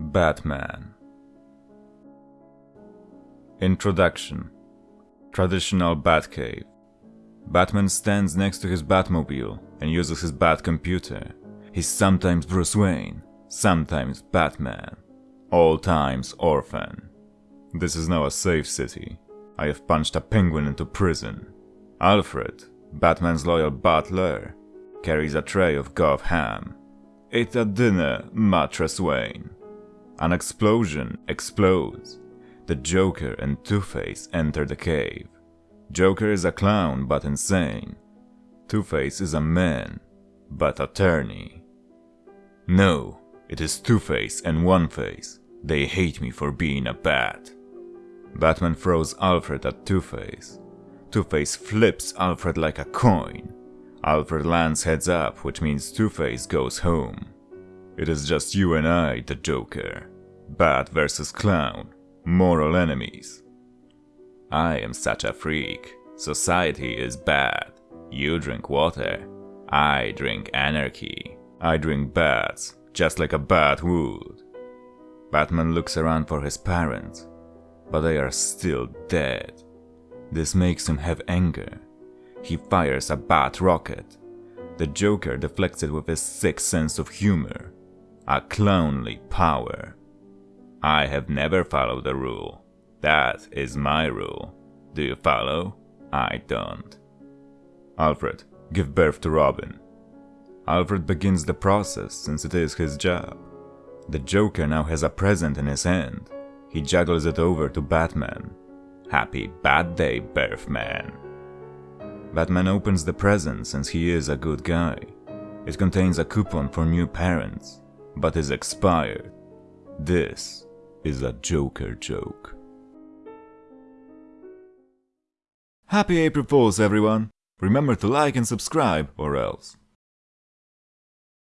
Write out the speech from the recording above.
Batman Introduction Traditional Batcave Batman stands next to his Batmobile and uses his Bat computer. He's sometimes Bruce Wayne, sometimes Batman, all times orphan. This is now a safe city. I have punched a penguin into prison. Alfred, Batman's loyal butler, carries a tray of Gov ham. Eat at dinner, Mattress Wayne. An explosion explodes. The Joker and Two-Face enter the cave. Joker is a clown but insane. Two-Face is a man, but attorney. No, it is Two-Face and One-Face. They hate me for being a bat. Batman throws Alfred at Two-Face. Two-Face flips Alfred like a coin. Alfred lands heads up, which means Two-Face goes home. It is just you and I, the Joker. Bat versus Clown. Moral enemies. I am such a freak. Society is bad. You drink water. I drink anarchy. I drink bats, just like a bat would. Batman looks around for his parents, but they are still dead. This makes him have anger. He fires a bat rocket. The Joker deflects it with his sick sense of humor. A clownly power. I have never followed the rule. That is my rule. Do you follow? I don't. Alfred, give birth to Robin. Alfred begins the process since it is his job. The Joker now has a present in his hand. He juggles it over to Batman. Happy Bat Day, Birthman. Batman opens the present since he is a good guy. It contains a coupon for new parents, but is expired. This is a Joker joke. Happy April Fools everyone! Remember to like and subscribe or else.